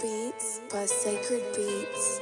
Beats by Sacred Beats.